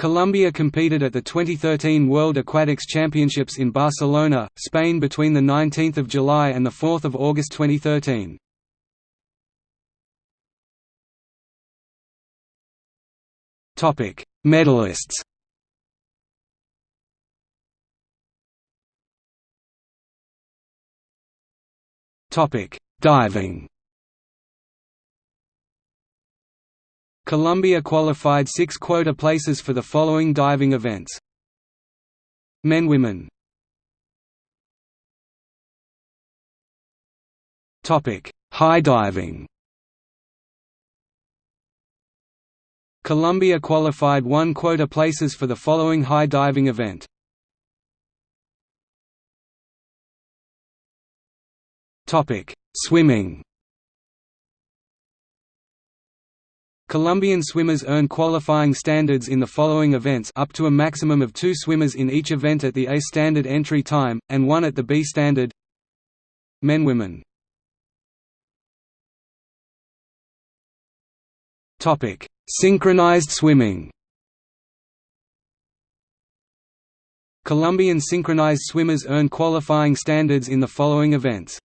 Colombia competed at the 2013 World Aquatics Championships in Barcelona, Spain between 19 July and 4 August 2013. Medalists Diving Colombia qualified six quota places for the following diving events. Men Women High diving Colombia qualified one quota places for the following high diving event. Swimming Colombian swimmers earn qualifying standards in the following events up to a maximum of two swimmers in each event at the A standard entry time, and one at the B standard. Men Women. Synchronized swimming. Colombian synchronized swimmers earn qualifying standards in the following events